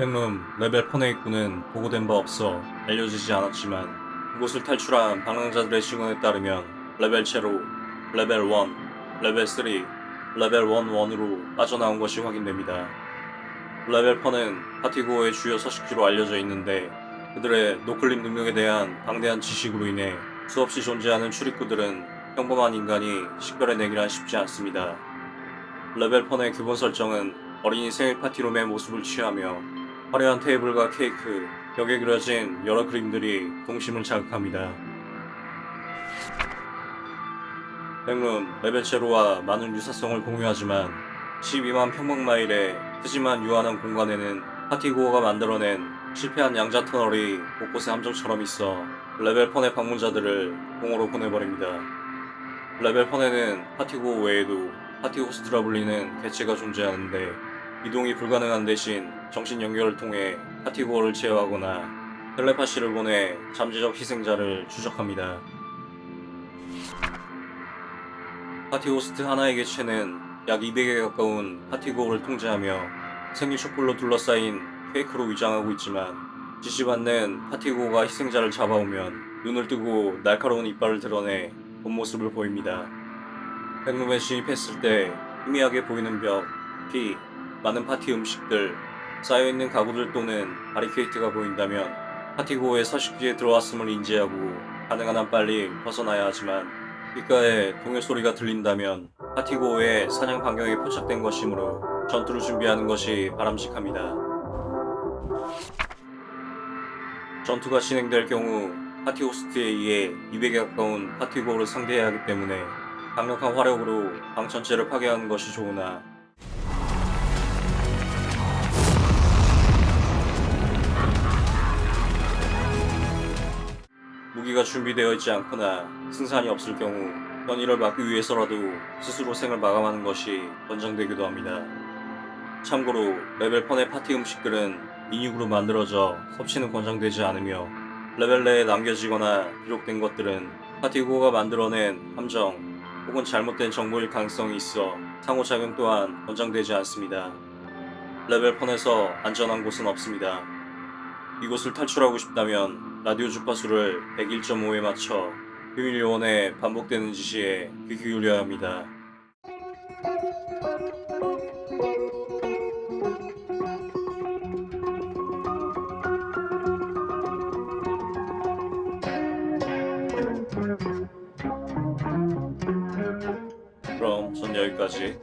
backroom 레벨 fun의 입구는 보고된 바 없어 알려지지 않았지만 그곳을 탈출한 방랑자들의 증언에 따르면 레벨 제로, 레벨 1, 레벨 3, 레벨 11으로 빠져나온 것이 확인됩니다. 레벨 fun은 partygoer의 주요 서식지로 알려져 있는데 그들의 noclip 능력에 대한 방대한 지식으로 인해 수없이 존재하는 출입구들은 평범한 인간이 식별해내기란 쉽지 않습니다. 레벨 fun의 기본 설정은 어린이 생일 party room의 모습을 취하며 화려한 테이블과 케이크, 벽에 그려진 여러 그림들이 동심을 자극합니다. backroom 레벨 제로와 많은 유사성을 공유하지만 12만 평방마일의 크지만 유한한 공간에는 파티고어가 만들어낸 실패한 양자 터널이 곳곳에 함정처럼 있어 레벨 fun의 방문자들을 공허로 보내버립니다. Level Fun에는 partygoer 외에도 party host라 불리는 개체가 존재하는데 이동이 불가능한 대신 정신 연결을 통해 partygoer를 제어하거나 텔레파시를 보내 잠재적 희생자를 추적합니다. party host 하나의 개체는 약 200에 가까운 partygoer를 통제하며 생일 촛불로 둘러싸인 케이크로 위장하고 있지만 지시받는 partygoer가 희생자를 잡아오면 눈을 뜨고 날카로운 이빨을 드러내 본 모습을 보입니다. 백룸에 진입했을 때 희미하게 보이는 벽, 피, 많은 파티 음식들, 쌓여있는 가구들 또는 바리케이트가 보인다면 파티고어의 서식지에 들어왔음을 인지하고 가능한 한 빨리 벗어나야 하지만 귓가에 동요 소리가 들린다면 파티고어의 사냥 반경에 포착된 것이므로 전투를 준비하는 것이 바람직합니다. 전투가 진행될 경우 파티 호스트에 의해 200에 가까운 파티고어를 상대해야 하기 때문에 강력한 화력으로 방 전체를 파괴하는 것이 좋으나 무기가 준비되어 있지 않거나 승산이 없을 경우 현이를 막기 위해서라도 스스로 생을 마감하는 것이 권장되기도 합니다. 참고로 Level Fun의 파티 음식들은 인육으로 만들어져 섭취는 권장되지 않으며 레벨 내에 남겨지거나 기록된 것들은 partygoer가 만들어낸 함정 혹은 잘못된 정보일 가능성이 있어 상호작용 또한 권장되지 않습니다. Level Fun에서 안전한 곳은 없습니다. 이곳을 탈출하고 싶다면 라디오 주파수를 101.5에 맞춰 비밀 요원의 반복되는 지시에 귀 기울여야 합니다. 그럼 전 여기까지.